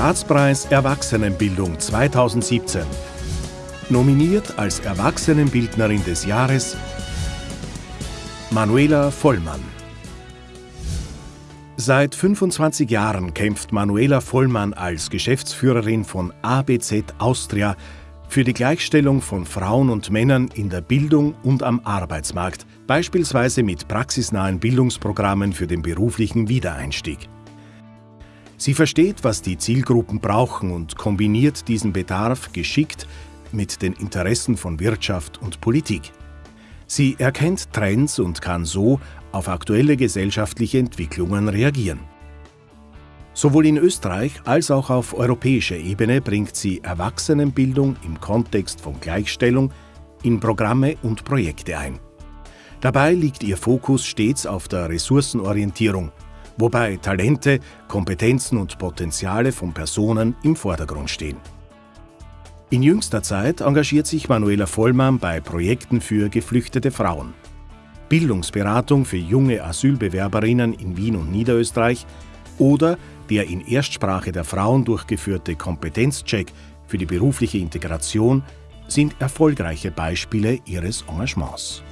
Staatspreis Erwachsenenbildung 2017. Nominiert als Erwachsenenbildnerin des Jahres Manuela Vollmann. Seit 25 Jahren kämpft Manuela Vollmann als Geschäftsführerin von ABZ Austria für die Gleichstellung von Frauen und Männern in der Bildung und am Arbeitsmarkt, beispielsweise mit praxisnahen Bildungsprogrammen für den beruflichen Wiedereinstieg. Sie versteht, was die Zielgruppen brauchen und kombiniert diesen Bedarf geschickt mit den Interessen von Wirtschaft und Politik. Sie erkennt Trends und kann so auf aktuelle gesellschaftliche Entwicklungen reagieren. Sowohl in Österreich als auch auf europäischer Ebene bringt sie Erwachsenenbildung im Kontext von Gleichstellung in Programme und Projekte ein. Dabei liegt ihr Fokus stets auf der Ressourcenorientierung, wobei Talente, Kompetenzen und Potenziale von Personen im Vordergrund stehen. In jüngster Zeit engagiert sich Manuela Vollmann bei Projekten für geflüchtete Frauen. Bildungsberatung für junge Asylbewerberinnen in Wien und Niederösterreich oder der in Erstsprache der Frauen durchgeführte Kompetenzcheck für die berufliche Integration sind erfolgreiche Beispiele ihres Engagements.